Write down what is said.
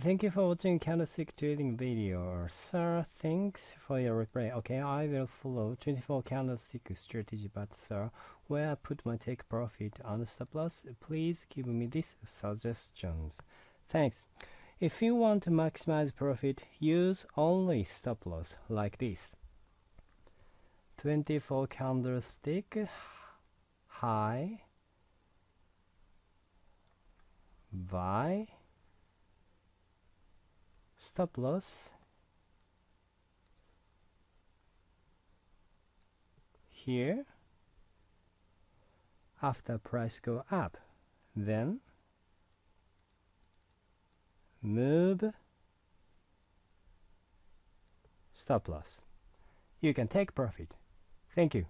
Thank you for watching candlestick trading video. Sir, thanks for your reply. Okay, I will follow 24 candlestick strategy, but sir, where I put my take profit and stop loss, please give me this suggestions. Thanks. If you want to maximize profit, use only stop loss like this. 24 candlestick high buy stop loss here. After price go up then move. Stop loss. You can take profit. Thank you